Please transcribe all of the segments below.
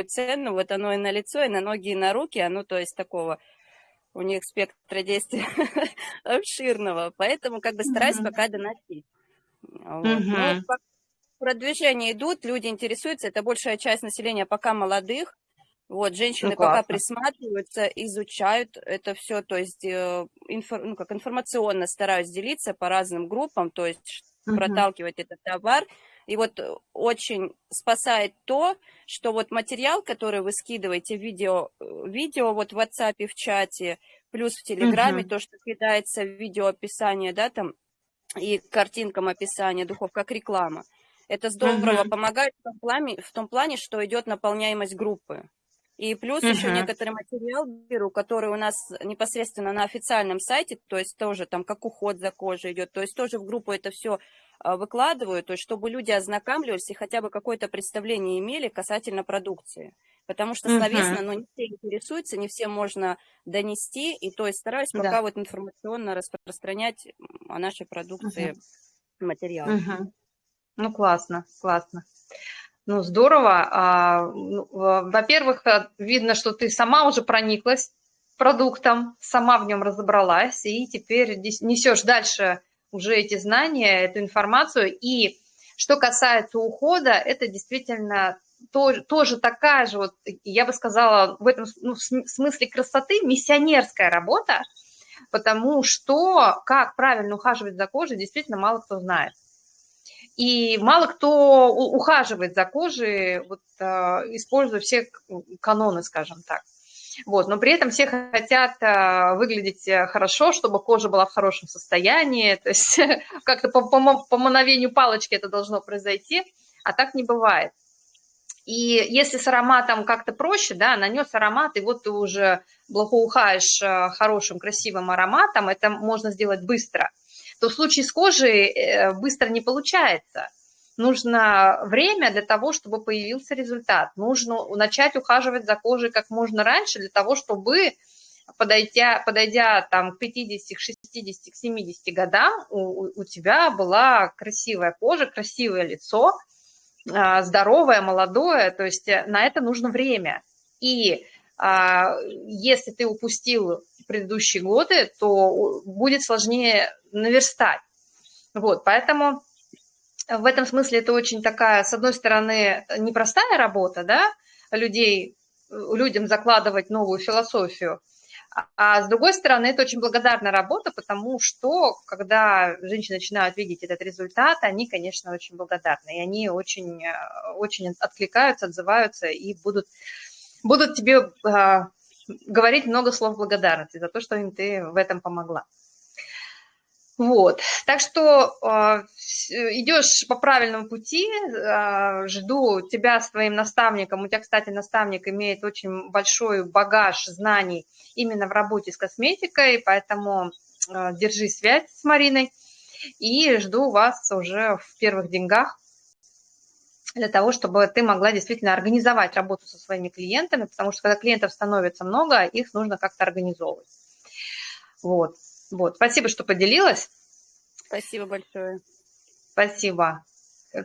выигрывают цену, вот оно и на лицо, и на ноги, и на руки, оно, то есть, такого, у них спектра действия обширного, поэтому как бы стараюсь пока доносить. Вот. Но продвижения идут, люди интересуются, это большая часть населения пока молодых, вот, женщины ну, пока присматриваются, изучают это все, то есть э, инфор, ну, как информационно стараюсь делиться по разным группам, то есть угу. проталкивать этот товар. И вот очень спасает то, что вот материал, который вы скидываете, видео, видео вот в WhatsApp, в чате, плюс в Телеграме, угу. то, что кидается в видео описание, да, там, и картинкам описания духов, как реклама. Это здорово угу. помогает в том, плане, в том плане, что идет наполняемость группы. И плюс uh-huh. еще некоторый материал беру, который у нас непосредственно на официальном сайте, то есть тоже там как уход за кожей идет, то есть тоже в группу это все а, выкладываю, то есть чтобы люди ознакомливались и хотя бы какое-то представление имели касательно продукции. Потому что словесно, uh-huh. ну, не все интересуются, не все можно донести, и то есть стараюсь пока да. вот информационно распространять о нашей продукции uh-huh. материал. Uh-huh. Ну, классно, классно. Ну, здорово. А, ну, во-первых, э, видно, что ты сама уже прониклась продуктом, сама в нем разобралась, и теперь несешь дальше уже эти знания, эту информацию. И что касается ухода, это действительно тоже, такая же, вот, я бы сказала, в этом ну, в смысле красоты миссионерская работа, потому что как правильно ухаживать за кожей, действительно мало кто знает. И мало кто ухаживает за кожей, вот, а, используя все каноны, скажем так. Вот, но при этом все хотят а, выглядеть э, хорошо, чтобы кожа была в хорошем состоянии, то есть как-то по, по, по мановению палочки это должно произойти, а так не бывает. И если с ароматом как-то проще, да, нанес аромат, и вот ты уже благоухаешь э, хорошим, красивым ароматом, это можно сделать быстро – то в случае с кожей э, быстро не получается. Нужно время для того, чтобы появился результат. Нужно начать ухаживать за кожей как можно раньше для того, чтобы, подойдя, подойдя там, к 50, к 60, к 70 годам, у, у тебя была красивая кожа, красивое лицо, а, здоровое, молодое. То есть э, на это нужно время. И если ты упустил предыдущие годы, то будет сложнее наверстать. Вот, поэтому в этом смысле это очень такая, с одной стороны, непростая работа, да, людей, людям закладывать новую философию, а с другой стороны, это очень благодарная работа, потому что, когда женщины начинают видеть этот результат, они, конечно, очень благодарны, и они очень, очень откликаются, отзываются и будут, будут тебе а, говорить много слов благодарности за то, что им ты в этом помогла. Вот, так что э, идешь по правильному пути, э, жду тебя с твоим наставником. У тебя, кстати, наставник имеет очень большой багаж знаний именно в работе с косметикой, поэтому э, держи связь с Мариной и жду вас уже в первых деньгах для того, чтобы ты могла действительно организовать работу со своими клиентами, потому что когда клиентов становится много, их нужно как-то организовывать. Вот. Вот. Спасибо, что поделилась. Спасибо большое. Спасибо.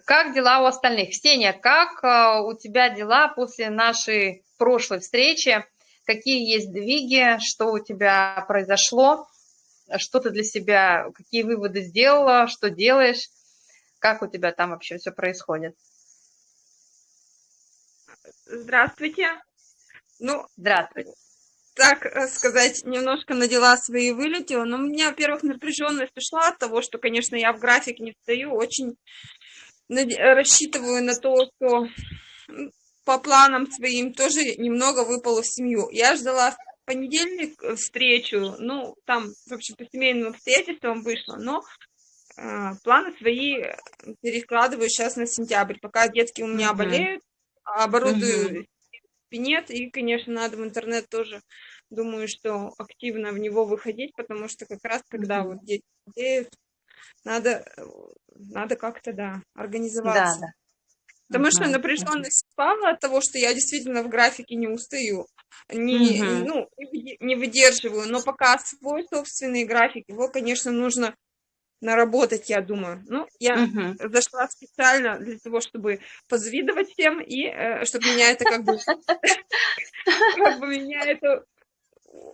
Как дела у остальных? Ксения, как э, у тебя дела после нашей прошлой встречи? Какие есть двиги? Что у тебя произошло? Что ты для себя, какие выводы сделала? Что делаешь? Как у тебя там вообще все происходит? Здравствуйте. Ну, Здравствуйте так э, сказать, немножко на дела свои вылетела. Но у меня, во-первых, напряженность ушла от того, что, конечно, я в график не встаю. Очень рассчитываю на то, что по планам своим тоже немного выпало в семью. Я ждала в понедельник э, встречу, ну, там, в общем, по семейным обстоятельствам вышло, но э, планы свои перекладываю сейчас на сентябрь, пока детские у меня mm -hmm. болеют, оборудую нет, и, конечно, надо в интернет тоже, думаю, что активно в него выходить, потому что как раз когда вот дети болеют, надо, надо как-то, да, организоваться. Да, да. Потому что напряженность -huh. спала от того, что я действительно в графике не устаю, не, -huh. ну, не выдерживаю, но пока свой собственный график, его, конечно, нужно наработать, я думаю. Ну, я Мгм. зашла специально для того, чтобы позавидовать всем, и э, чтобы меня это как бы, как бы меня это,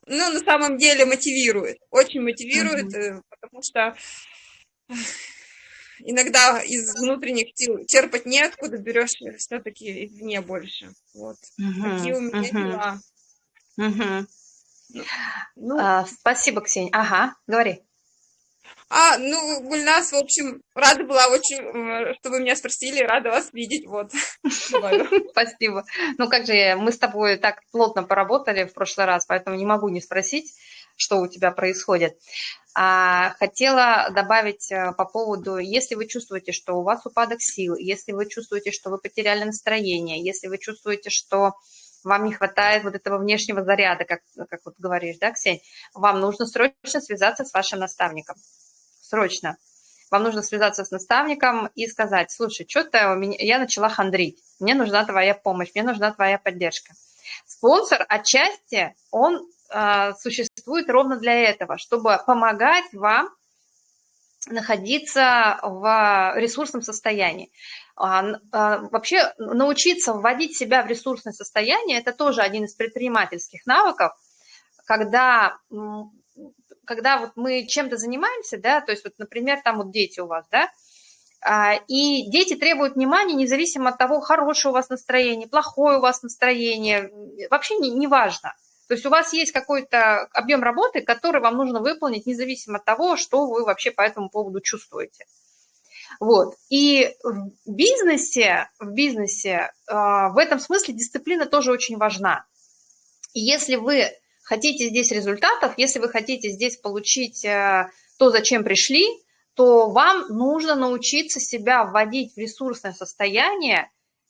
ну, на самом деле мотивирует, очень мотивирует, э, потому что иногда из внутренних сил черпать неоткуда, берешь все-таки извне больше. Вот. Такие у меня дела. Мгм. Ну, А, Спасибо, Ксения. Ага, говори. А, ну, Гульнас, в общем, рада была очень, э, что вы меня спросили, рада вас видеть, вот. Спасибо. Ну как же, мы с тобой так плотно поработали в прошлый раз, поэтому не могу не спросить, что у тебя происходит. А, хотела добавить э, по поводу, если вы чувствуете, что у вас упадок сил, если вы чувствуете, что вы потеряли настроение, если вы чувствуете, что вам не хватает вот этого внешнего заряда, как, как вот говоришь, да, Ксень, вам нужно срочно связаться с вашим наставником. Срочно. Вам нужно связаться с наставником и сказать, слушай, что-то я начала хандрить, мне нужна твоя помощь, мне нужна твоя поддержка. Спонсор отчасти, он а, существует ровно для этого, чтобы помогать вам находиться в ресурсном состоянии. А, а, Вообще научиться вводить себя в ресурсное состояние– это тоже один из предпринимательских навыков, когда, когда вот мы чем-то занимаемся, да, то есть вот, например, там вот дети у вас, да, а, и дети требуют внимания независимо от того, хорошее у вас настроение, плохое у вас настроение, вообще не, не важно. То есть у вас есть какой-то объем работы, который вам нужно выполнить, независимо от того, что вы вообще по этому поводу чувствуете. Вот. И в бизнесе, в бизнесе э, в этом смысле дисциплина тоже очень важна. И если вы хотите здесь результатов, если вы хотите здесь получить э, то, зачем пришли, то вам нужно научиться себя вводить в ресурсное состояние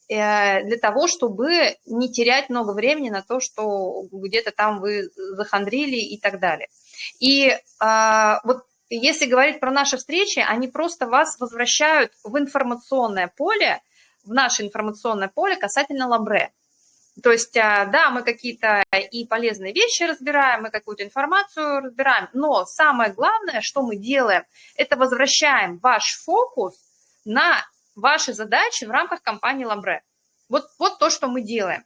э, для того, чтобы не терять много времени на то, что где-то там вы захандрили и так далее. И э, вот если говорить про наши встречи, они просто вас возвращают в информационное поле, в наше информационное поле касательно Ламбре. То есть, а, да, мы какие-то и полезные вещи разбираем, мы какую-то информацию разбираем, но самое главное, что мы делаем, это возвращаем ваш фокус на ваши задачи в рамках компании Ламбре. Вот, вот то, что мы делаем.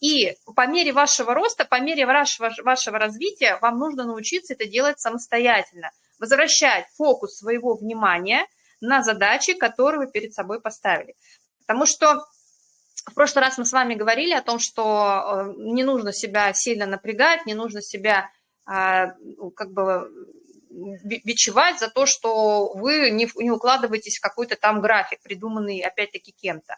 И по мере вашего роста, по мере вашего, вашего развития вам нужно научиться это делать самостоятельно. Возвращать фокус своего внимания на задачи, которые вы перед собой поставили. Потому что в прошлый раз мы с вами говорили о том, что не нужно себя сильно напрягать, не нужно себя как бы бичевать за то, что вы не, не укладываетесь в какой-то там график, придуманный опять-таки кем-то.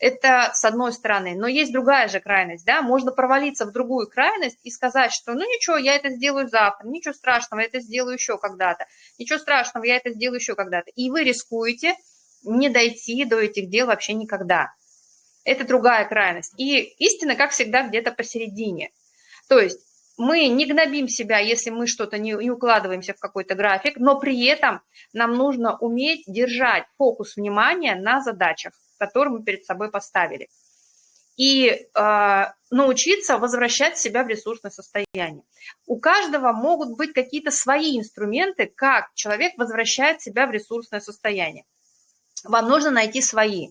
Это с одной стороны. Но есть другая же крайность, да, можно провалиться в другую крайность и сказать, что ну ничего, я это сделаю завтра, ничего страшного, я это сделаю еще когда-то, ничего страшного, я это сделаю еще когда-то. И вы рискуете не дойти до этих дел вообще никогда. Это другая крайность. И истина, как всегда, где-то посередине. То есть мы не гнобим себя, если мы что-то не, не укладываемся в какой-то график, но при этом нам нужно уметь держать фокус внимания на задачах, которые мы перед собой поставили. И э, научиться возвращать себя в ресурсное состояние. У каждого могут быть какие-то свои инструменты, как человек возвращает себя в ресурсное состояние. Вам нужно найти свои.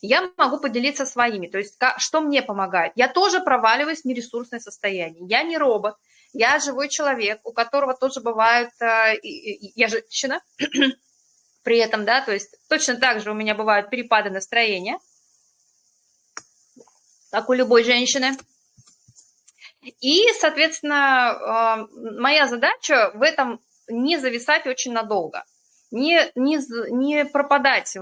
Я могу поделиться своими, то есть что мне помогает. Я тоже проваливаюсь в нересурсное состояние. Я не робот, я живой человек, у которого тоже бывают, я женщина при этом, да, то есть точно так же у меня бывают перепады настроения, как у любой женщины. И, соответственно, моя задача в этом не зависать очень надолго не, не, не пропадать,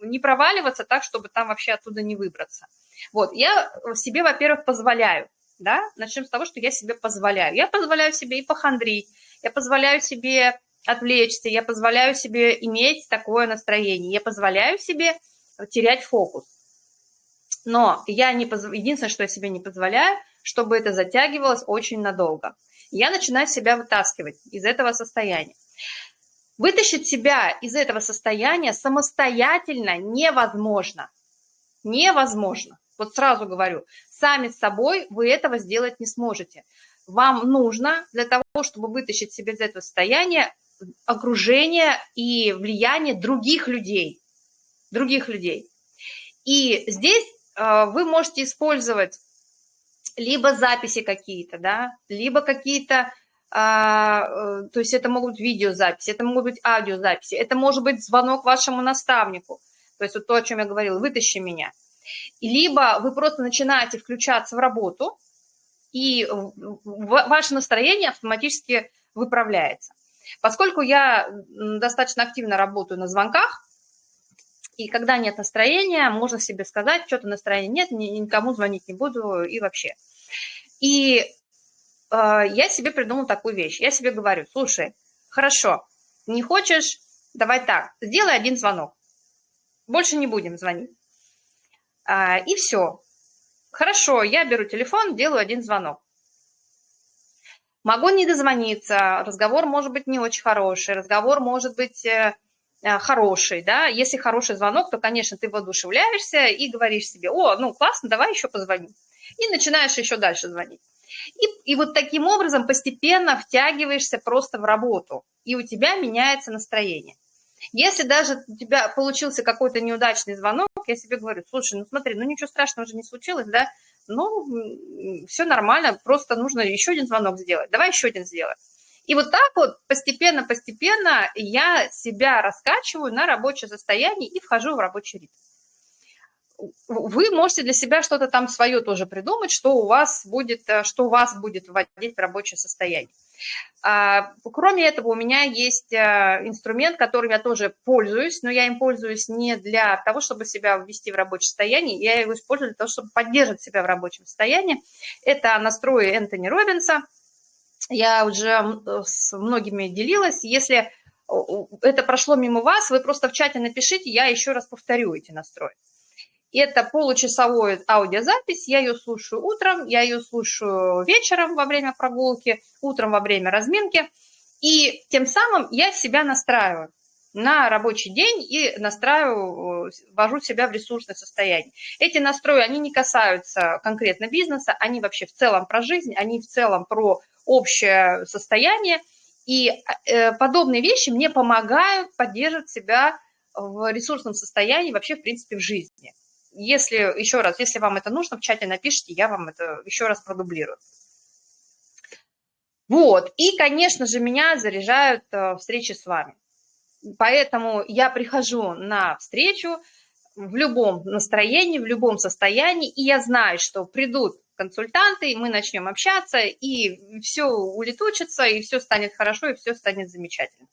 не проваливаться так, чтобы там вообще оттуда не выбраться. Вот, я себе, во-первых, позволяю, да, начнем с того, что я себе позволяю. Я позволяю себе и похандрить, я позволяю себе отвлечься, я позволяю себе иметь такое настроение, я позволяю себе терять фокус. Но я не позв... единственное, что я себе не позволяю, чтобы это затягивалось очень надолго. Я начинаю себя вытаскивать из этого состояния. Вытащить себя из этого состояния самостоятельно невозможно. Невозможно. Вот сразу говорю, сами с собой вы этого сделать не сможете. Вам нужно для того, чтобы вытащить себя из этого состояния, окружение и влияние других людей, других людей. И здесь э, вы можете использовать либо записи какие-то, да, либо какие-то, то есть это могут быть видеозаписи, это могут быть аудиозаписи, это может быть звонок вашему наставнику, то есть вот то, о чем я говорила, вытащи меня. Либо вы просто начинаете включаться в работу, и ваше настроение автоматически выправляется. Поскольку я достаточно активно работаю на звонках, и когда нет настроения, можно себе сказать, что-то настроения нет, никому звонить не буду и вообще. И э, я себе придумала такую вещь. Я себе говорю, слушай, хорошо, не хочешь, давай так, сделай один звонок. Больше не будем звонить. А, и все. Хорошо, я беру телефон, делаю один звонок. Могу не дозвониться, разговор может быть не очень хороший, разговор может быть э, э, хороший, да, если хороший звонок, то, конечно, ты воодушевляешься и говоришь себе, о, ну, классно, давай еще позвоним, и начинаешь еще дальше звонить. И, и вот таким образом постепенно втягиваешься просто в работу, и у тебя меняется настроение. Если даже у тебя получился какой-то неудачный звонок, я себе говорю, слушай, ну смотри, ну ничего страшного же не случилось, да, ну все нормально, просто нужно еще один звонок сделать, давай еще один сделаем. И вот так вот постепенно-постепенно я себя раскачиваю на рабочее состояние и вхожу в рабочий ритм вы можете для себя что-то там свое тоже придумать, что у вас будет, э, что вас будет вводить в рабочее состояние. А, кроме этого, у меня есть э, инструмент, которым я тоже пользуюсь, но я им пользуюсь не для того, чтобы себя ввести в рабочее состояние, я его использую для того, чтобы поддерживать себя в рабочем состоянии. Это настрои Энтони Робинса. Я уже с многими делилась. Если это прошло мимо вас, вы просто в чате напишите, я еще раз повторю эти настрои. Это получасовая аудиозапись, я ее слушаю утром, я ее слушаю вечером во время прогулки, утром во время разминки. И тем самым я себя настраиваю на рабочий день и настраиваю, ввожу себя в ресурсное состояние. Эти настрои, они не касаются конкретно бизнеса, они вообще в целом про жизнь, они в целом про общее состояние. И э, подобные вещи мне помогают поддерживать себя в ресурсном состоянии вообще, в принципе, в жизни если, еще раз, если вам это нужно, в чате напишите, я вам это еще раз продублирую. Вот, и, конечно же, меня заряжают э, встречи с вами. Поэтому я прихожу на встречу в любом настроении, в любом состоянии, и я знаю, что придут консультанты, и мы начнем общаться, и все улетучится, и все станет хорошо, и все станет замечательно.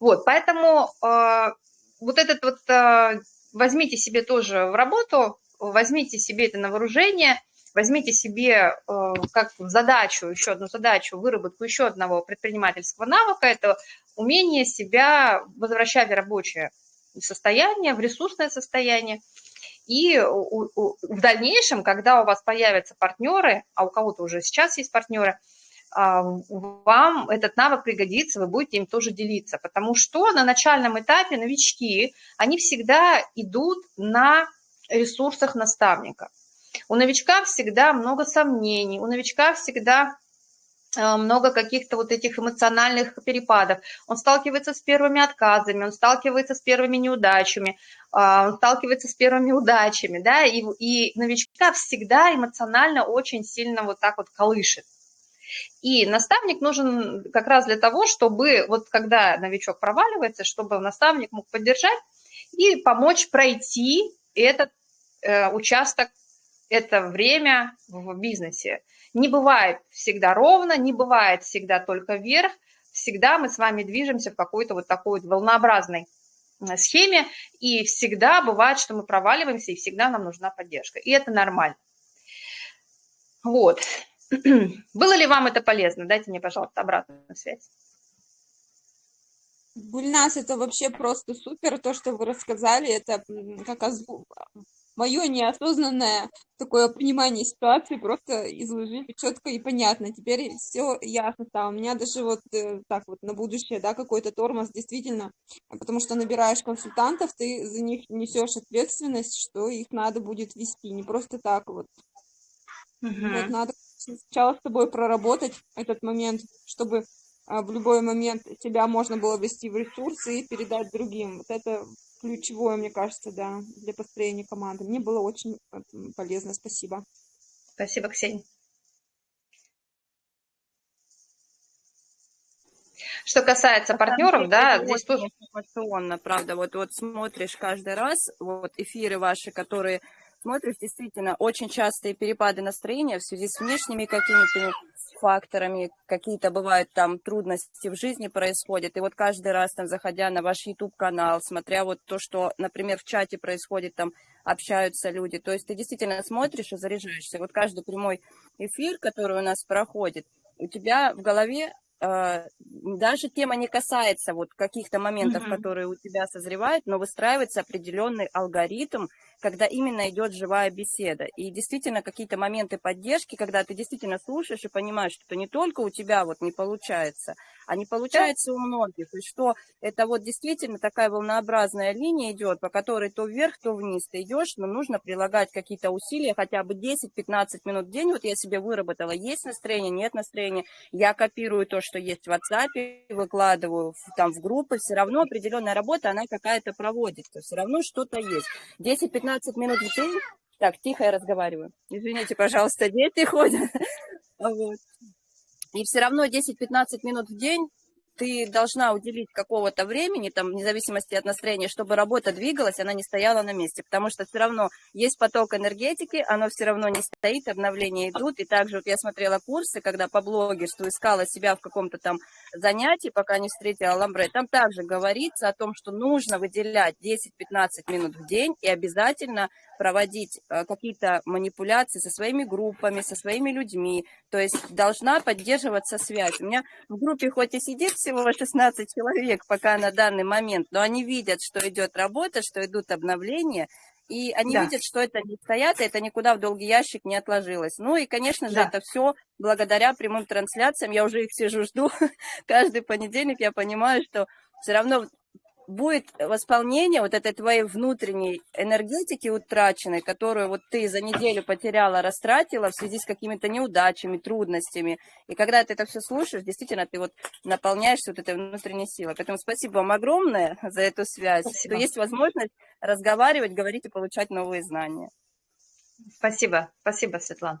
Вот, поэтому э, вот этот вот э, возьмите себе тоже в работу, возьмите себе это на вооружение, возьмите себе э, как задачу, еще одну задачу, выработку еще одного предпринимательского навыка, это умение себя возвращать в рабочее состояние, в ресурсное состояние. И в дальнейшем, когда у вас появятся партнеры, а у кого-то уже сейчас есть партнеры, вам этот навык пригодится, вы будете им тоже делиться. Потому что на начальном этапе новички, они всегда идут на ресурсах наставника. У новичка всегда много сомнений, у новичка всегда а, много каких-то вот этих эмоциональных перепадов. Он сталкивается с первыми отказами, он сталкивается с первыми неудачами, а, он сталкивается с первыми удачами, да, и, и новичка всегда эмоционально очень сильно вот так вот колышет. И наставник нужен как раз для того, чтобы вот когда новичок проваливается, чтобы наставник мог поддержать и помочь пройти этот э, участок, это время в бизнесе. Не бывает всегда ровно, не бывает всегда только вверх, всегда мы с вами движемся в какой-то вот такой вот волнообразной э, схеме, и всегда бывает, что мы проваливаемся, и всегда нам нужна поддержка. И это нормально. Вот. Было ли вам это полезно? Дайте мне, пожалуйста, обратную связь. Бульнас, это вообще просто супер, то, что вы рассказали, это как озву... мое неосознанное такое понимание ситуации, просто изложили четко и понятно, теперь все ясно стало, у меня даже вот э, так вот на будущее, да, какой-то тормоз, действительно, потому что набираешь консультантов, ты за них несешь ответственность, что их надо будет вести, не просто так вот, угу. вот надо сначала с тобой проработать этот момент, чтобы а, в любой момент тебя можно было ввести в ресурсы и передать другим. Вот это ключевое, мне кажется, да, для построения команды. Мне было очень полезно. Спасибо. Спасибо, Ксения. Что касается партнеров, да, здесь тоже... Информационно, правда, вот, вот смотришь каждый раз, вот эфиры ваши, которые смотришь, действительно, очень частые перепады настроения в связи с внешними какими-то факторами, какие-то бывают там трудности в жизни происходят. И вот каждый раз, там, заходя на ваш YouTube-канал, смотря вот то, что, например, в чате происходит, там общаются люди, то есть ты действительно смотришь и заряжаешься. Вот каждый прямой эфир, который у нас проходит, у тебя в голове даже тема не касается вот каких-то моментов, mm-hmm. которые у тебя созревают, но выстраивается определенный алгоритм, когда именно идет живая беседа. И действительно какие-то моменты поддержки, когда ты действительно слушаешь и понимаешь, что не только у тебя вот не получается, а не получается у многих. И что это вот действительно такая волнообразная линия идет, по которой то вверх, то вниз ты идешь, но нужно прилагать какие-то усилия, хотя бы 10-15 минут в день. Вот я себе выработала, есть настроение, нет настроения. Я копирую то, что есть в WhatsApp, выкладываю там в группы, все равно определенная работа, она какая-то проводится, все равно что-то есть. 10-15 минут в день, так, тихо я разговариваю, извините, пожалуйста, дети ходят, вот. И все равно 10-15 минут в день ты должна уделить какого-то времени, там, вне зависимости от настроения, чтобы работа двигалась, она не стояла на месте, потому что все равно есть поток энергетики, оно все равно не стоит, обновления идут, и также вот я смотрела курсы, когда по блогерству искала себя в каком-то там занятии, пока не встретила Ламбре, там также говорится о том, что нужно выделять 10-15 минут в день и обязательно проводить э, какие-то манипуляции со своими группами, со своими людьми, то есть должна поддерживаться связь. У меня в группе хоть и сидит всего 16 человек пока на данный момент, но они видят, что идет работа, что идут обновления, и они да. видят, что это не стоят, и это никуда в долгий ящик не отложилось. Ну и, конечно же, да. это все благодаря прямым трансляциям. Я уже их сижу, жду каждый понедельник. Я понимаю, что все равно будет восполнение вот этой твоей внутренней энергетики утраченной, которую вот ты за неделю потеряла, растратила в связи с какими-то неудачами, трудностями. И когда ты это все слушаешь, действительно, ты вот наполняешься вот этой внутренней силой. Поэтому спасибо вам огромное за эту связь, спасибо. что есть возможность разговаривать, говорить и получать новые знания. Спасибо, спасибо, Светлана.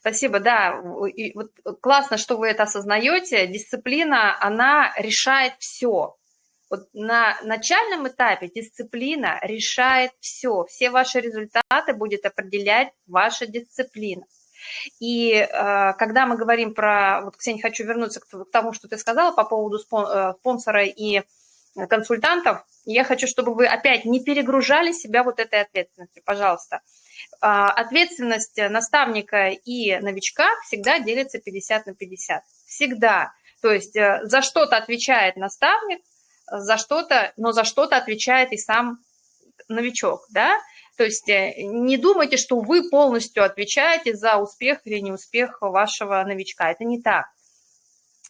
Спасибо, да. И вот классно, что вы это осознаете. Дисциплина, она решает все. Вот на начальном этапе дисциплина решает все. Все ваши результаты будет определять ваша дисциплина. И э, когда мы говорим про, вот, Ксения, хочу вернуться к, тому, что ты сказала по поводу э, спонсора и консультантов, я хочу, чтобы вы опять не перегружали себя вот этой ответственностью, пожалуйста. Э, ответственность наставника и новичка всегда делится 50 на 50. Всегда. То есть э, за что-то отвечает наставник, за что-то, но за что-то отвечает и сам новичок, да, то есть э, не думайте, что вы полностью отвечаете за успех или неуспех вашего новичка, это не так.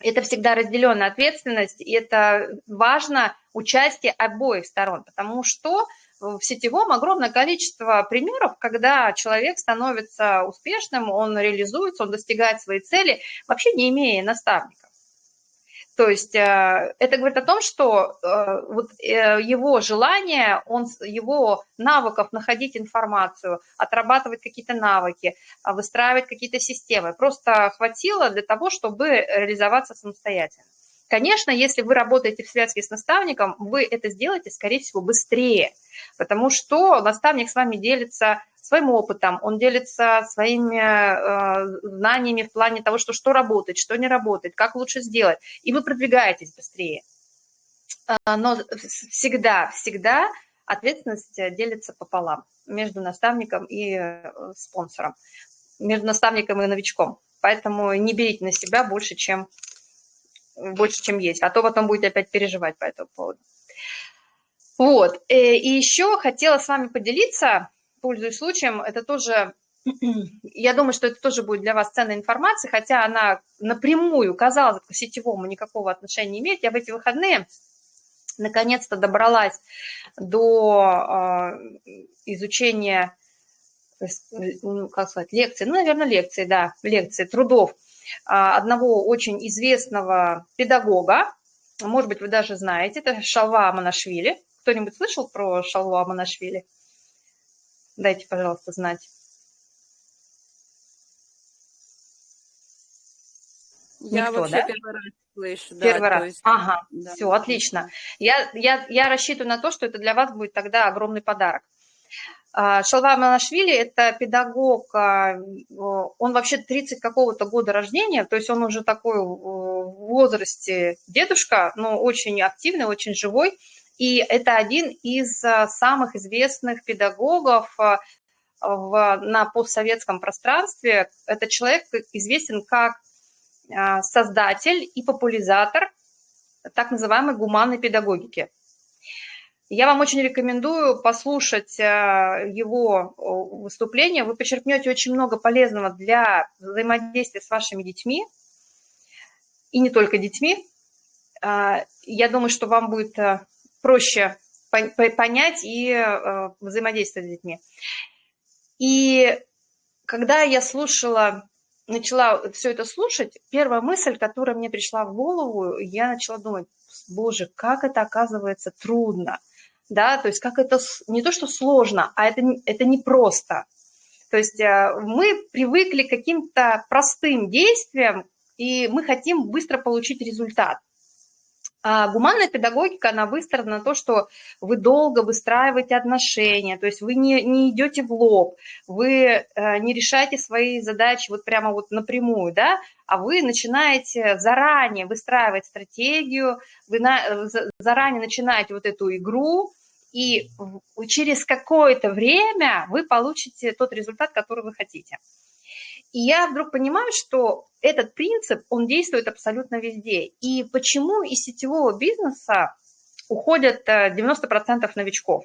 Это всегда разделенная ответственность, и это важно участие обоих сторон, потому что в сетевом огромное количество примеров, когда человек становится успешным, он реализуется, он достигает своей цели, вообще не имея наставника. То есть э, это говорит о том, что э, вот э, его желание, он, его навыков находить информацию, отрабатывать какие-то навыки, выстраивать какие-то системы, просто хватило для того, чтобы реализоваться самостоятельно. Конечно, если вы работаете в связке с наставником, вы это сделаете, скорее всего, быстрее, потому что наставник с вами делится своим опытом, он делится своими э, знаниями в плане того, что, что работает, что не работает, как лучше сделать, и вы продвигаетесь быстрее. А, но всегда, всегда ответственность делится пополам между наставником и э, спонсором, между наставником и новичком. Поэтому не берите на себя больше, чем, больше, чем есть, а то потом будете опять переживать по этому поводу. Вот, э, и еще хотела с вами поделиться, пользуясь случаем, это тоже, я думаю, что это тоже будет для вас ценная информация, хотя она напрямую, казалось, к сетевому никакого отношения не имеет. Я в эти выходные наконец-то добралась до э, изучения, ну, как сказать, лекции, ну, наверное, лекции, да, лекции, трудов одного очень известного педагога, может быть, вы даже знаете, это Шалва Аманашвили. Кто-нибудь слышал про Шалву Аманашвили? Дайте, пожалуйста, знать. Я Никто, вообще да? первый раз слышу. Первый да, раз. Есть, ага, да. все, отлично. Я, я, я рассчитываю на то, что это для вас будет тогда огромный подарок. А, Шалва Манашвили – это педагог, а, он вообще 30 какого-то года рождения, то есть он уже такой в возрасте дедушка, но очень активный, очень живой. И это один из а, самых известных педагогов в, на постсоветском пространстве. Это человек известен как создатель и популяризатор так называемой гуманной педагогики. Я вам очень рекомендую послушать а, его выступление. Вы почерпнете очень много полезного для взаимодействия с вашими детьми, и не только детьми. А, я думаю, что вам будет проще понять и взаимодействовать с детьми. И когда я слушала начала все это слушать, первая мысль, которая мне пришла в голову, я начала думать, боже, как это оказывается трудно, да, то есть как это не то, что сложно, а это, это непросто. То есть э, мы привыкли к каким-то простым действиям, и мы хотим быстро получить результат. А гуманная педагогика, она выстроена на то, что вы долго выстраиваете отношения, то есть вы не, не идете в лоб, вы э, не решаете свои задачи вот прямо вот напрямую, да, а вы начинаете заранее выстраивать стратегию, вы на, заранее начинаете вот эту игру, и через какое-то время вы получите тот результат, который вы хотите. И я вдруг понимаю, что этот принцип, он действует абсолютно везде. И почему из сетевого бизнеса уходят 90% э, новичков?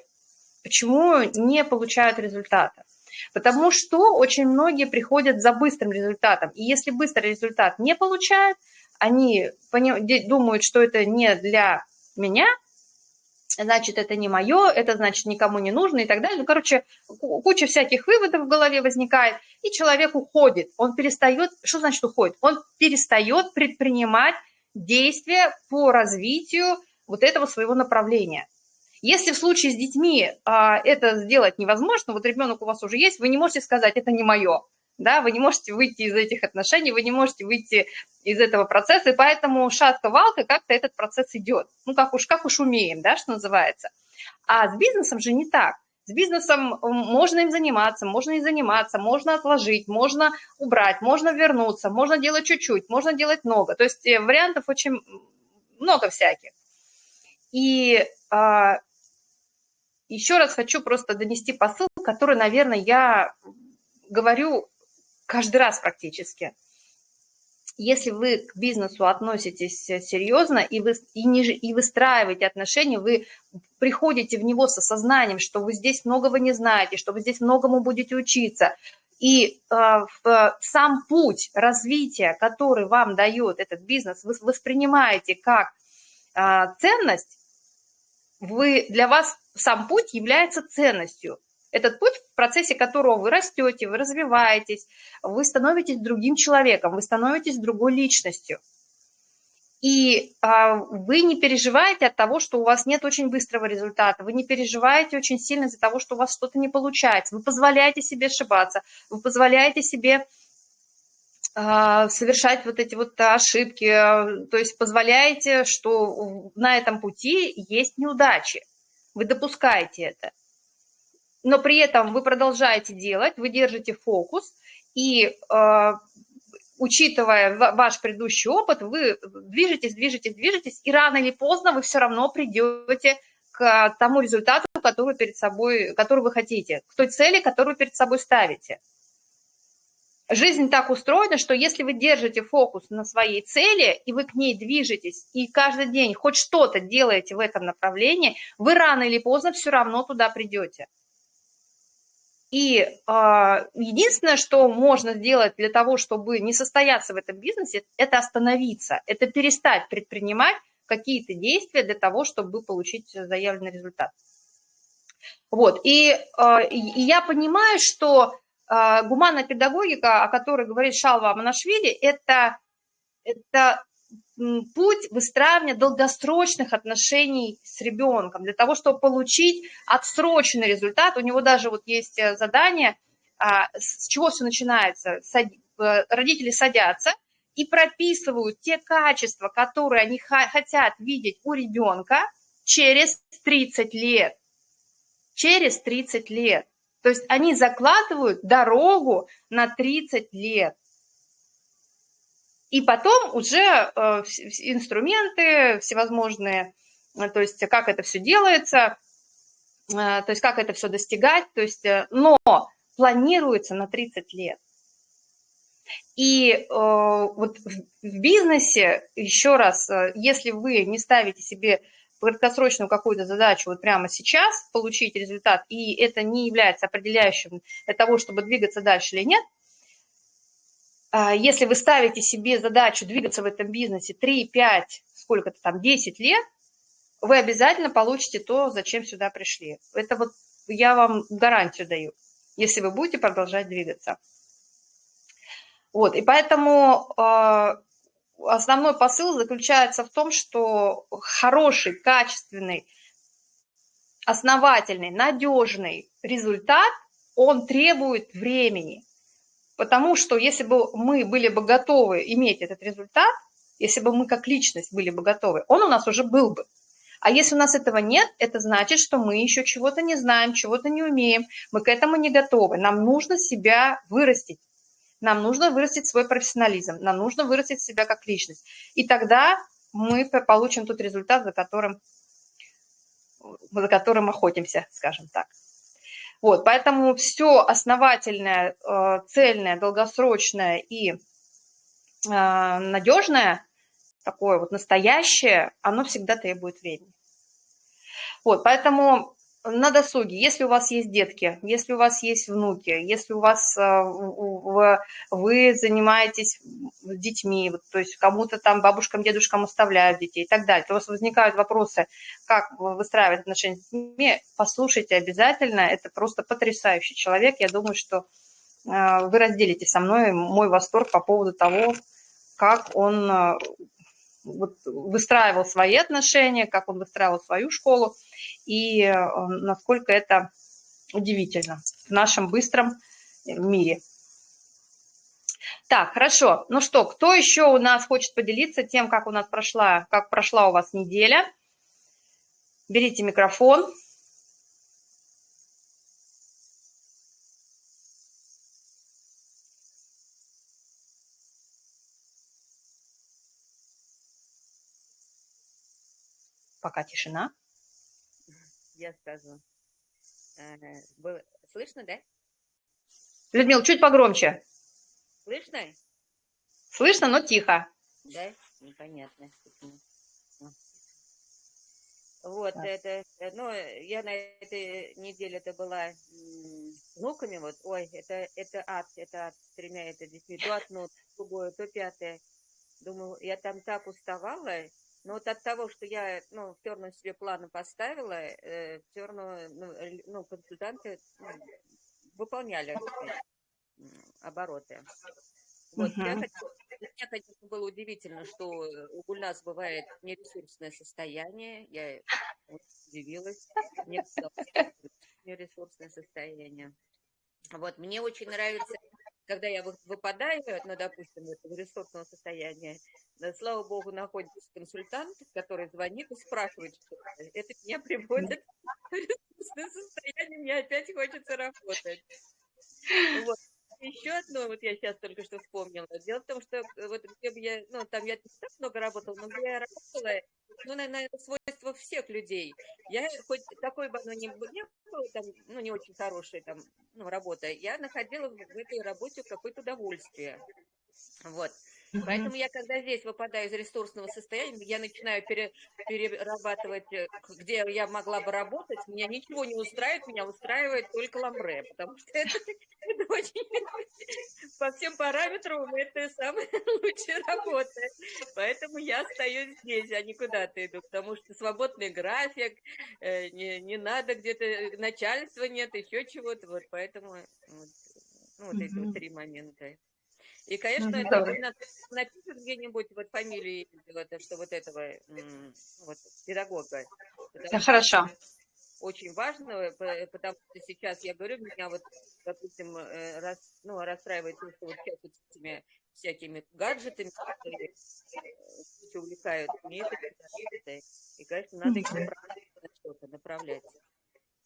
Почему не получают результата? Потому что очень многие приходят за быстрым результатом. И если быстрый результат не получают, они думают, что это не для меня – значит, это не мое, это значит никому не нужно и так далее. Ну, короче, куча всяких выводов в голове возникает, и человек уходит. Он перестает, что значит уходит? Он перестает предпринимать действия по развитию вот этого своего направления. Если в случае с детьми а, это сделать невозможно, вот ребенок у вас уже есть, вы не можете сказать, это не мое да, вы не можете выйти из этих отношений, вы не можете выйти из этого процесса, и поэтому шатка-валка как-то этот процесс идет. Ну, как уж, как уж умеем, да, что называется. А с бизнесом же не так. С бизнесом можно им заниматься, можно не заниматься, можно отложить, можно убрать, можно вернуться, можно делать чуть-чуть, можно делать много. То есть э, вариантов очень много всяких. И а, еще раз хочу просто донести посыл, который, наверное, я говорю каждый раз практически. Если вы к бизнесу относитесь серьезно и, вы, и, не, и выстраиваете отношения, вы приходите в него с осознанием, что вы здесь многого не знаете, что вы здесь многому будете учиться, и э, в, сам путь развития, который вам дает этот бизнес, вы воспринимаете как э, ценность, вы, для вас сам путь является ценностью. Этот путь, в процессе которого вы растете, вы развиваетесь, вы становитесь другим человеком, вы становитесь другой личностью. И а, вы не переживаете от того, что у вас нет очень быстрого результата, вы не переживаете очень сильно из-за того, что у вас что-то не получается, вы позволяете себе ошибаться, вы позволяете себе а, совершать вот эти вот ошибки, а, то есть позволяете, что на этом пути есть неудачи, вы допускаете это но при этом вы продолжаете делать, вы держите фокус, и э, учитывая ваш предыдущий опыт, вы движетесь, движетесь, движетесь, и рано или поздно вы все равно придете к тому результату, который, перед собой, который вы хотите, к той цели, которую перед собой ставите. Жизнь так устроена, что если вы держите фокус на своей цели, и вы к ней движетесь, и каждый день хоть что-то делаете в этом направлении, вы рано или поздно все равно туда придете. И э, единственное, что можно сделать для того, чтобы не состояться в этом бизнесе, это остановиться, это перестать предпринимать какие-то действия для того, чтобы получить заявленный результат. Вот, и, э, и я понимаю, что э, гуманная педагогика, о которой говорит Шалва Аманашвили, это, это путь выстраивания долгосрочных отношений с ребенком, для того, чтобы получить отсроченный результат. У него даже вот есть э, задание, а, с чего все начинается. Э, родители садятся и прописывают те качества, которые они хотят видеть у ребенка через 30 лет. Через 30 лет. То есть они закладывают дорогу на 30 лет. И потом уже э, инструменты всевозможные, э, то есть как это все делается, э, то есть как это все достигать, то есть, но планируется на 30 лет. И э, вот в, в бизнесе, еще раз, если вы не ставите себе краткосрочную какую-то задачу вот прямо сейчас получить результат, и это не является определяющим для того, чтобы двигаться дальше или нет, если вы ставите себе задачу двигаться в этом бизнесе 3, 5, сколько-то там, 10 лет, вы обязательно получите то, зачем сюда пришли. Это вот я вам гарантию даю, если вы будете продолжать двигаться. Вот, и поэтому э, основной посыл заключается в том, что хороший, качественный, основательный, надежный результат, он требует времени. Потому что если бы мы были бы готовы иметь этот результат, если бы мы как личность были бы готовы, он у нас уже был бы. А если у нас этого нет, это значит, что мы еще чего-то не знаем, чего-то не умеем, мы к этому не готовы. Нам нужно себя вырастить, нам нужно вырастить свой профессионализм, нам нужно вырастить себя как личность. И тогда мы получим тот результат, за которым, за которым охотимся, скажем так. Вот, поэтому все основательное, э, цельное, долгосрочное и э, надежное, такое вот настоящее, оно всегда требует времени. Вот, поэтому на досуге, если у вас есть детки, если у вас есть внуки, если у вас э, вы занимаетесь детьми, то есть кому-то там бабушкам, дедушкам оставляют детей и так далее, то у вас возникают вопросы, как выстраивать отношения с детьми, послушайте обязательно, это просто потрясающий человек, я думаю, что э, вы разделите со мной мой восторг по поводу того, как он э, выстраивал свои отношения, как он выстраивал свою школу, и э, насколько это удивительно в нашем быстром мире. Так, хорошо. Ну что, кто еще у нас хочет поделиться тем, как у нас прошла, как прошла у вас неделя? Берите микрофон. Пока тишина. Я скажу. Э, слышно, да? Людмила, чуть погромче. Слышно? Слышно, но тихо. Да? Непонятно. Вот, да. это, ну, я на этой неделе это была с внуками, вот, ой, это, это ад, это ад, с тремя это детьми, то одно, то другое, то пятое. Думаю, я там так уставала, но вот от того, что я, ну, все равно себе планы поставила, э, все равно, ну, ну консультанты ну, выполняли обороты. Вот, uh-huh. я меня, конечно, было удивительно, что у Гульнас бывает нересурсное состояние. Я удивилась. Мне нересурсное состояние. Вот, мне очень нравится, когда я выпадаю, ну, допустим, этого ресурсного состояния, слава богу, находится консультант, который звонит и спрашивает, что это меня приводит в ресурсное состояние, мне опять хочется работать. Вот. Еще одно, вот я сейчас только что вспомнила. Дело в том, что вот где бы я, ну, там я не так много работала, но где я работала, ну, наверное, свойство всех людей. Я хоть такой бы оно не, не было, там, ну, не очень хорошая там, ну, работа, я находила в этой работе какое-то удовольствие. Вот. Поэтому я, когда здесь выпадаю из ресурсного состояния, я начинаю пере, перерабатывать, э, где я могла бы работать, меня ничего не устраивает, меня устраивает только ламбре, потому что это, это очень... По всем параметрам это самая лучшая работа. Поэтому я остаюсь здесь, а не куда-то иду, потому что свободный график, э, не, не надо где-то, начальства нет, еще чего-то, вот поэтому... Вот Ну, вот эти вот три момента. И, конечно, это Здорово. на- напишут где-нибудь вот фамилии, вот, э, что вот этого вот, педагога. Потому Хорошо. очень важно, э, по- потому что сейчас, я говорю, меня вот, допустим, э, рас, ну, расстраивает то, что вот сейчас вот этими всякими гаджетами, которые э, увлекают, нравится. И, конечно, надо их направлять на что-то, направлять.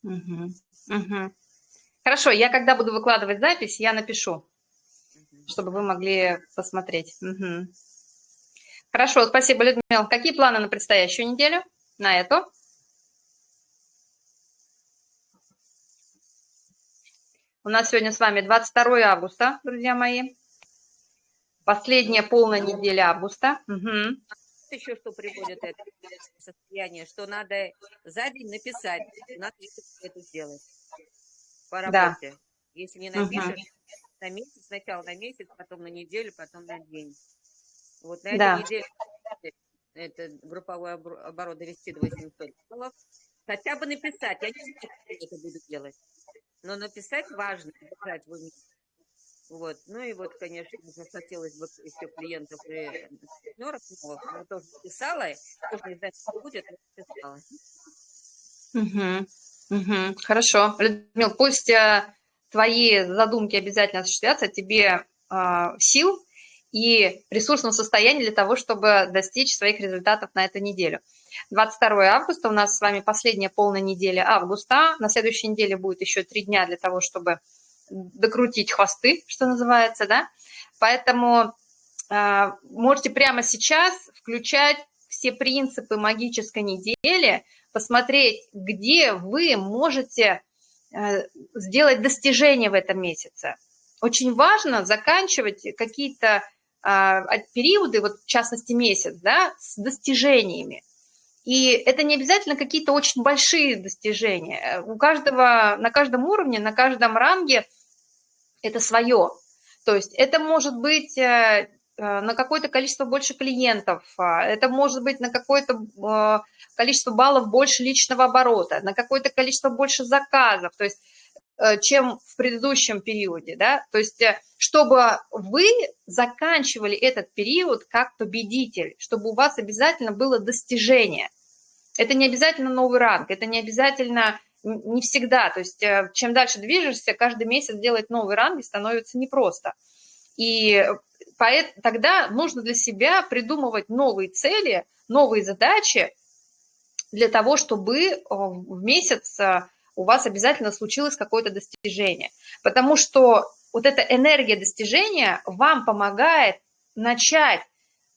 Мгм. Мгм. Хорошо, я когда буду выкладывать запись, я напишу. Чтобы вы могли посмотреть. Мгм. Хорошо, спасибо, Людмила. Какие планы на предстоящую неделю? На эту? У нас сегодня с вами 22 августа, друзья мои. Последняя полная неделя августа. Вот еще что приводит это состояние, что надо за день написать, надо это сделать по Да. работе. Если не напишешь, на месяц, сначала на месяц, потом на неделю, потом на день. Вот на Да. этой неделе это групповой оборот довести до 800 баллов. Хотя бы написать. Я не знаю, как я это буду делать. Но написать важно, держать в. Вот. Ну и вот, конечно, хотелось бы еще клиентов и партнеров новых. Я тоже писала, тоже не знаю, что будет, но писала. Мгм. Мгм. Хорошо. Людмила, пусть э, твои задумки обязательно осуществятся, тебе э, сил и ресурсного состояния для того, чтобы достичь своих результатов на эту неделю. 22 августа у нас с вами последняя полная неделя августа. На следующей неделе будет еще три дня для того, чтобы докрутить хвосты, что называется, да. Поэтому э, можете прямо сейчас включать все принципы магической недели, посмотреть, где вы можете сделать достижения в этом месяце. Очень важно заканчивать какие-то а, от- периоды, вот в частности месяц, да, с достижениями. И это не обязательно какие-то очень большие достижения. Э, У каждого, на каждом уровне, на каждом ранге это свое. То есть это может быть э, э, на какое-то количество больше клиентов, а, это может быть на какое-то э, количество баллов больше личного оборота, на какое-то количество больше заказов, то есть э, чем в предыдущем периоде, да, то есть э, чтобы вы заканчивали этот период как победитель, чтобы у вас обязательно было достижение. Это не обязательно новый ранг, это не обязательно не всегда, то есть э, чем дальше движешься, каждый месяц делать новый ранг становится непросто. И тогда нужно для себя придумывать новые цели, новые задачи для того, чтобы э, в месяц э, у вас обязательно случилось какое-то достижение. Потому что вот эта энергия достижения вам помогает начать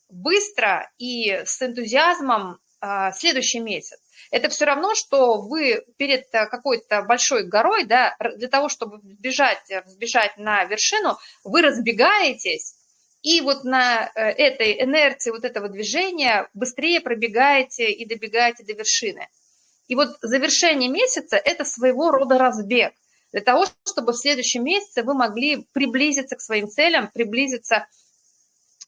быстро и с энтузиазмом а, следующий месяц. Это все равно, что вы перед какой-то большой горой, да, для того, чтобы взбежать, э, взбежать на вершину, вы разбегаетесь, и вот на э, этой инерции вот этого движения быстрее пробегаете и добегаете до вершины. И вот завершение месяца – это своего рода разбег для того, чтобы в следующем месяце вы могли приблизиться к своим целям, приблизиться э,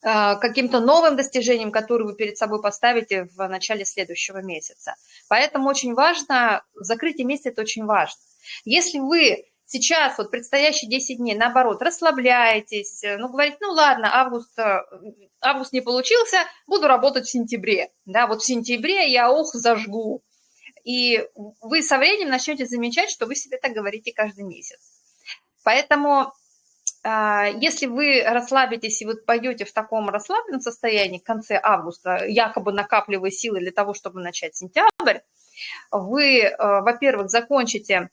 к каким-то новым достижениям, которые вы перед собой поставите в начале следующего месяца. Поэтому очень важно, закрытие месяца – это очень важно. Если вы сейчас, вот предстоящие 10 дней, наоборот, расслабляетесь, э, ну, говорите, ну, ладно, август, э, август не получился, буду работать в сентябре, да, вот в сентябре я, ох, зажгу. И вы со временем начнете замечать, что вы себе так говорите каждый месяц. Поэтому а, если вы расслабитесь и вот пойдете в таком расслабленном состоянии в конце августа, якобы накапливая силы для того, чтобы начать сентябрь, вы, э, во-первых, закончите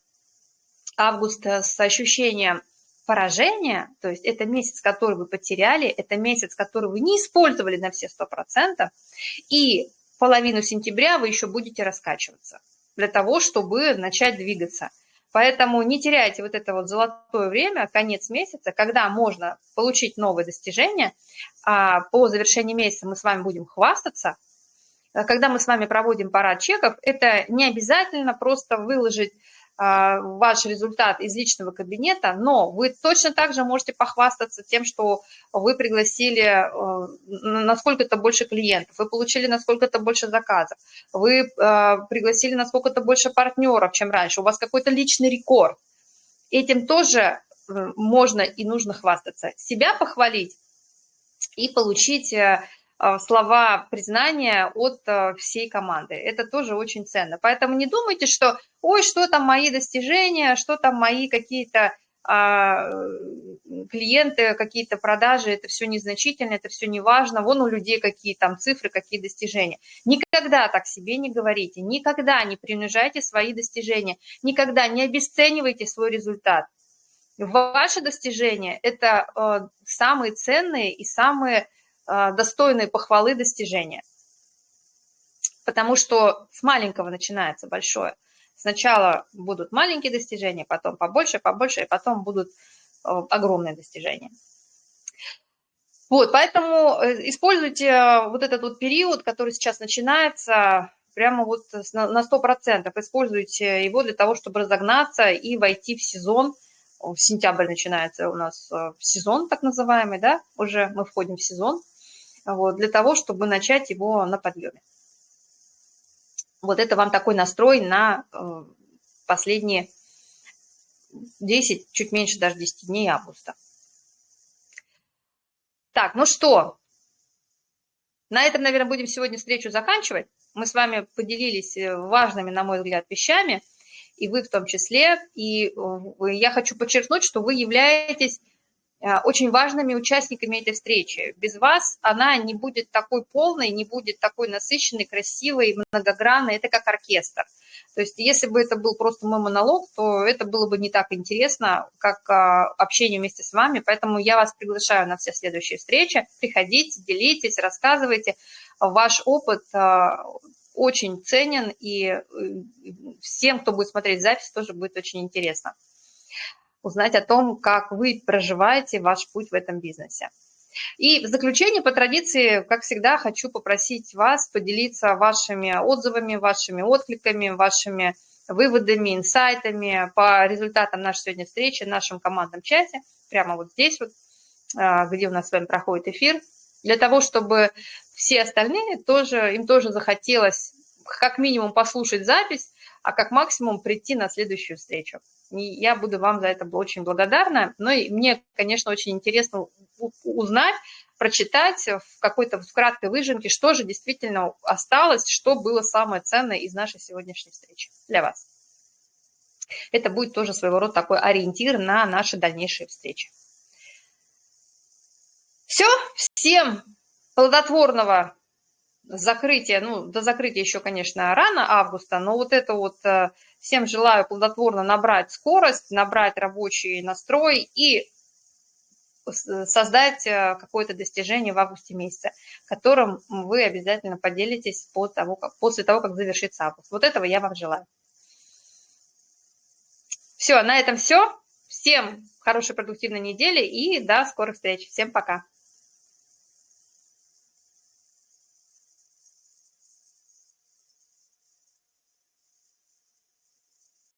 август с ощущением поражения, то есть это месяц, который вы потеряли, это месяц, который вы не использовали на все 100%, и половину сентября вы еще будете раскачиваться для того, чтобы начать двигаться. Поэтому не теряйте вот это вот золотое время, конец месяца, когда можно получить новые достижения. А по завершении месяца мы с вами будем хвастаться. Когда мы с вами проводим парад чеков, это не обязательно просто выложить ваш результат из личного кабинета, но вы точно так же можете похвастаться тем, что вы пригласили э, на сколько-то больше клиентов, вы получили на сколько-то больше заказов, вы э, пригласили на сколько-то больше партнеров, чем раньше, у вас какой-то личный рекорд. Этим тоже можно и нужно хвастаться. Себя похвалить и получить слова признания от всей команды. Это тоже очень ценно. Поэтому не думайте, что, ой, что там мои достижения, что там мои какие-то а, клиенты, какие-то продажи, это все незначительно, это все не важно, вон у людей какие там цифры, какие достижения. Никогда так себе не говорите, никогда не принижайте свои достижения, никогда не обесценивайте свой результат. Ваши достижения – это э, самые ценные и самые достойные похвалы достижения. Потому что с маленького начинается большое. Сначала будут маленькие достижения, потом побольше, побольше, и потом будут э, огромные достижения. Вот, поэтому э, используйте э, вот этот вот период, который сейчас начинается, прямо вот на 100%. Используйте его для того, чтобы разогнаться и войти в сезон. В сентябрь начинается у нас сезон так называемый, да, уже мы входим в сезон, вот, для того, чтобы начать его на подъеме. Вот это вам такой настрой на э, последние 10, чуть меньше даже 10 дней августа. Так, ну что, на этом, наверное, будем сегодня встречу заканчивать. Мы с вами поделились э, важными, на мой взгляд, вещами, и вы в том числе. И э, я хочу подчеркнуть, что вы являетесь очень важными участниками этой встречи. Без вас она не будет такой полной, не будет такой насыщенной, красивой, многогранной. Это как оркестр. То есть если бы это был просто мой монолог, то это было бы не так интересно, как а, общение вместе с вами. Поэтому я вас приглашаю на все следующие встречи. Приходите, делитесь, рассказывайте. Ваш опыт а, очень ценен, и э, всем, кто будет смотреть запись, тоже будет очень интересно узнать о том, как вы проживаете ваш путь в этом бизнесе. И в заключение, по традиции, как всегда, хочу попросить вас поделиться вашими отзывами, вашими откликами, вашими выводами, инсайтами по результатам нашей сегодня встречи в нашем командном чате, прямо вот здесь вот, а, где у нас с вами проходит эфир, для того, чтобы все остальные тоже, им тоже захотелось как минимум послушать запись, а как максимум прийти на следующую встречу. И я буду вам за это очень благодарна. Но и мне, конечно, очень интересно узнать, прочитать в какой-то в краткой выжимке, что же действительно осталось, что было самое ценное из нашей сегодняшней встречи для вас. Это будет тоже своего рода такой ориентир на наши дальнейшие встречи. Все, всем плодотворного закрытия, ну, до закрытия еще, конечно, рано августа, но вот это вот э, всем желаю плодотворно набрать скорость, набрать рабочий настрой и создать э, какое-то достижение в августе месяце, которым вы обязательно поделитесь после того, как, после того, как завершится август. Вот этого я вам желаю. Все, на этом все. Всем хорошей продуктивной недели и до скорых встреч. Всем пока.